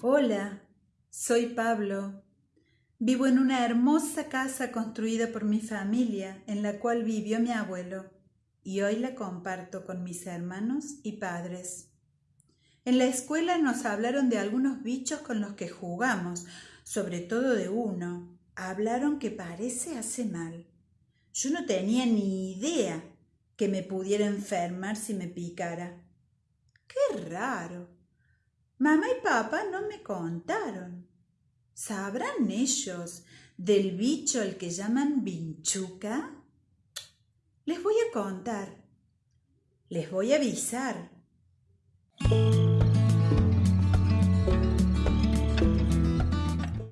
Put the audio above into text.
Hola, soy Pablo. Vivo en una hermosa casa construida por mi familia en la cual vivió mi abuelo y hoy la comparto con mis hermanos y padres. En la escuela nos hablaron de algunos bichos con los que jugamos, sobre todo de uno. Hablaron que parece hace mal. Yo no tenía ni idea que me pudiera enfermar si me picara. Qué raro. Mamá y papá no me contaron. ¿Sabrán ellos del bicho al que llaman vinchuca? Les voy a contar. Les voy a avisar.